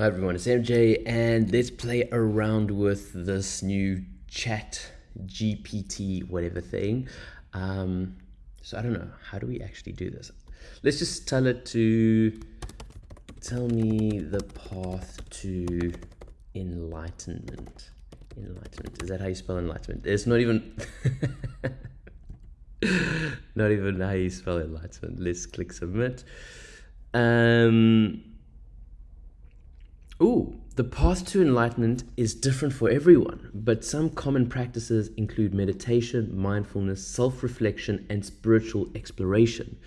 Hi everyone, it's MJ, and let's play around with this new chat GPT whatever thing. Um, so I don't know, how do we actually do this? Let's just tell it to tell me the path to enlightenment. Enlightenment, is that how you spell enlightenment? It's not even, not even how you spell enlightenment. Let's click submit. Um, Ooh, the path to enlightenment is different for everyone, but some common practices include meditation, mindfulness, self reflection, and spiritual exploration.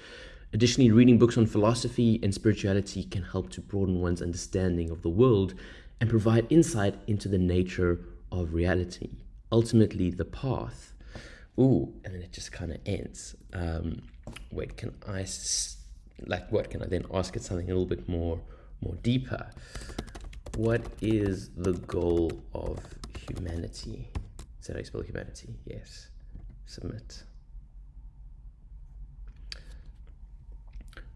Additionally, reading books on philosophy and spirituality can help to broaden one's understanding of the world and provide insight into the nature of reality. Ultimately, the path. Ooh, and then it just kind of ends. Um, wait, can I, like, what? Can I then ask it something a little bit more, more deeper? What is the goal of humanity? Is that how you spell humanity? Yes. Submit.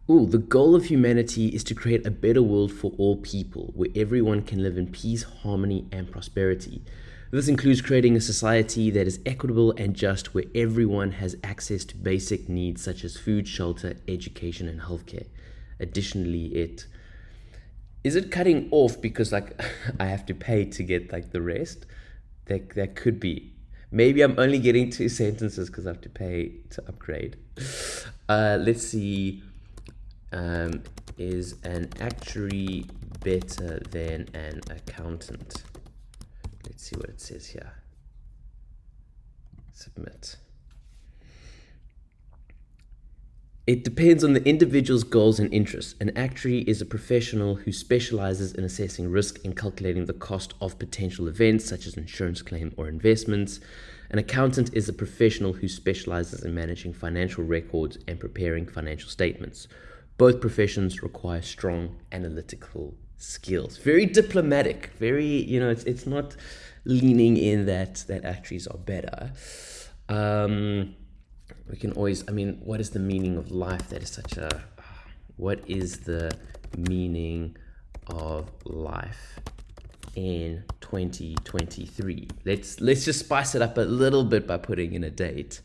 Ooh, the goal of humanity is to create a better world for all people, where everyone can live in peace, harmony, and prosperity. This includes creating a society that is equitable and just, where everyone has access to basic needs such as food, shelter, education, and healthcare. Additionally, it is it cutting off because like I have to pay to get like the rest? That that could be. Maybe I'm only getting two sentences because I have to pay to upgrade. Uh, let's see. Um, is an actuary better than an accountant? Let's see what it says here. Submit. It depends on the individual's goals and interests. An actuary is a professional who specializes in assessing risk and calculating the cost of potential events such as insurance claim or investments. An accountant is a professional who specializes in managing financial records and preparing financial statements. Both professions require strong analytical skills. Very diplomatic, very, you know, it's, it's not leaning in that, that actuaries are better. Um, we can always, I mean, what is the meaning of life? That is such a, what is the meaning of life in 2023? Let's, let's just spice it up a little bit by putting in a date.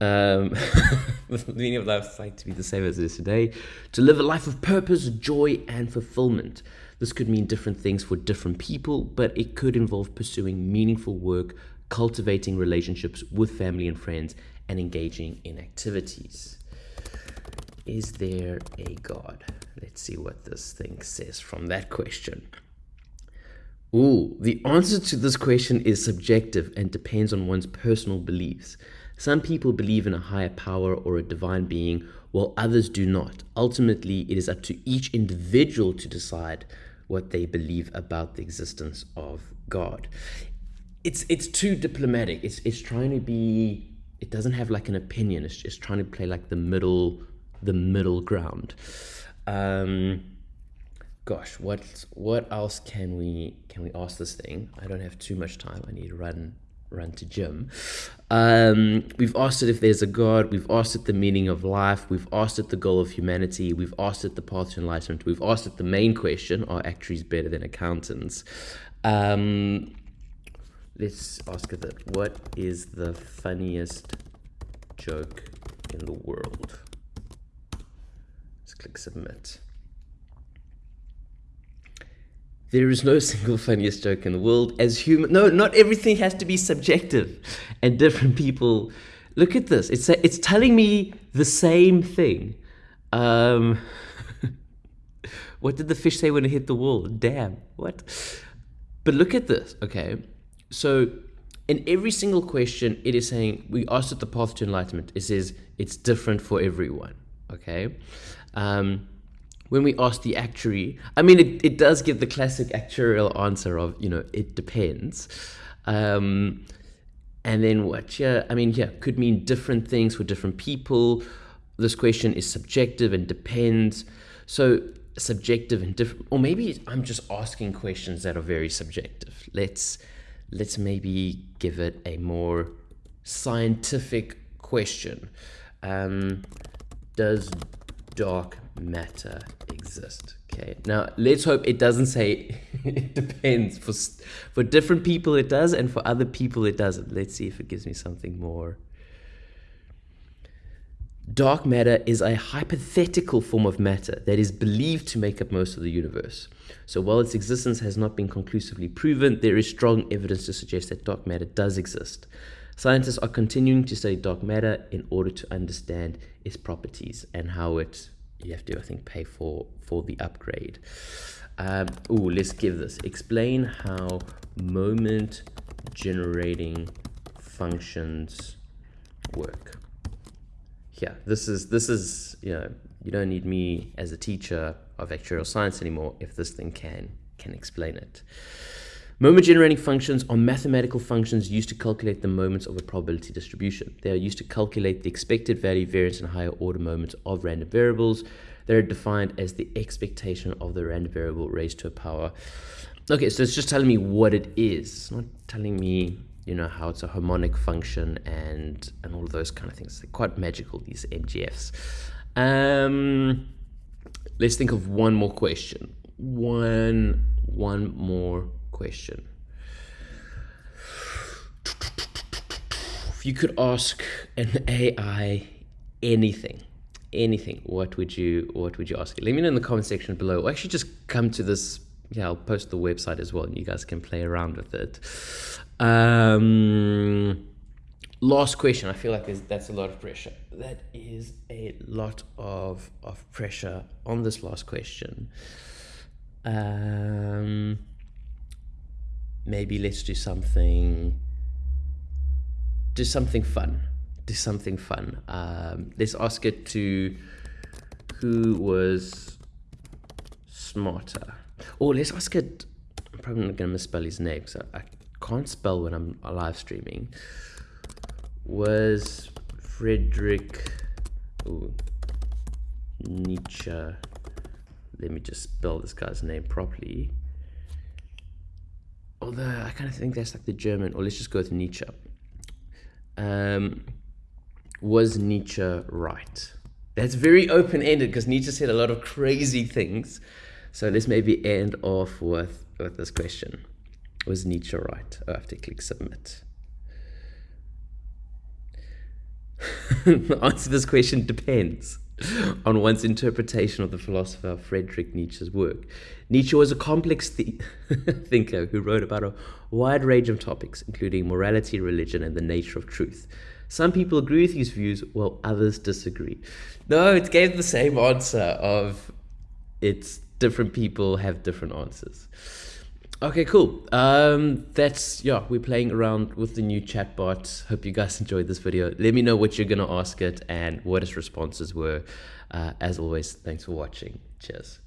Um, the meaning of life is like to be the same as it is today. To live a life of purpose, joy, and fulfillment. This could mean different things for different people, but it could involve pursuing meaningful work cultivating relationships with family and friends, and engaging in activities. Is there a God? Let's see what this thing says from that question. Ooh, the answer to this question is subjective and depends on one's personal beliefs. Some people believe in a higher power or a divine being, while others do not. Ultimately, it is up to each individual to decide what they believe about the existence of God it's it's too diplomatic. It's it's trying to be. It doesn't have like an opinion. It's just trying to play like the middle, the middle ground. Um, gosh, what what else can we can we ask this thing? I don't have too much time. I need to run run to gym. Um, we've asked it if there's a God. We've asked it the meaning of life. We've asked it the goal of humanity. We've asked it the path to enlightenment. We've asked it the main question: Are actuaries better than accountants? Um, let's ask it that. What is the funniest joke in the world? Let's click submit. There is no single funniest joke in the world. As human, no, not everything has to be subjective, and different people. Look at this. It's it's telling me the same thing. Um, what did the fish say when it hit the wall? Damn. What? But look at this. Okay, so in every single question, it is saying we asked it the path to enlightenment. It says it's different for everyone. Okay. Um, when we ask the actuary, I mean, it, it does give the classic actuarial answer of, you know, it depends. Um, and then what, yeah, I mean, yeah, could mean different things for different people. This question is subjective and depends. So subjective and different, or maybe I'm just asking questions that are very subjective. Let's let's maybe give it a more scientific question. Um, does dark matter exist? Okay. Now let's hope it doesn't say it depends. For for different people it does, and for other people it doesn't. Let's see if it gives me something more. Dark matter is a hypothetical form of matter that is believed to make up most of the universe. So while its existence has not been conclusively proven, there is strong evidence to suggest that dark matter does exist. Scientists are continuing to study dark matter in order to understand its properties and how it you have to I think pay for for the upgrade. Um, oh, let's give this. Explain how moment generating functions work. Yeah, this is this is you know you don't need me as a teacher of actuarial science anymore if this thing can can explain it. Moment generating functions are mathematical functions used to calculate the moments of a probability distribution. They are used to calculate the expected value variance and higher order moments of random variables. They're defined as the expectation of the random variable raised to a power. Okay, so it's just telling me what it is. It's not telling me, you know, how it's a harmonic function and and all of those kind of things. They're quite magical, these MGFs. Um, let's think of one more question. One one more question. If you could ask an AI anything, anything, what would you what would you ask? Let me know in the comment section below. Or actually just come to this yeah, I'll post the website as well and you guys can play around with it. Um last question. I feel like that's a lot of pressure. That is a lot of of pressure on this last question. Um maybe let's do something do something fun do something fun um, let's ask it to who was smarter or let's ask it i'm probably not going to misspell his name so i can't spell when i'm live streaming was frederick ooh, nietzsche let me just spell this guy's name properly although I kind of think that's like the German, or let's just go with Nietzsche. Um, was Nietzsche right? That's very open ended because Nietzsche said a lot of crazy things. So let's maybe end off with, with this question Was Nietzsche right? Oh, I have to click submit. the answer to this question depends. on one's interpretation of the philosopher Friedrich Nietzsche's work. Nietzsche was a complex th- thinker who wrote about a wide range of topics, including morality, religion, and the nature of truth. Some people agree with his views, while others disagree. No, it gave the same answer of it's different people have different answers. Okay, cool. Um, that's yeah. We're playing around with the new chatbot. Hope you guys enjoyed this video. Let me know what you're gonna ask it and what its responses were. Uh, as always, thanks for watching. Cheers.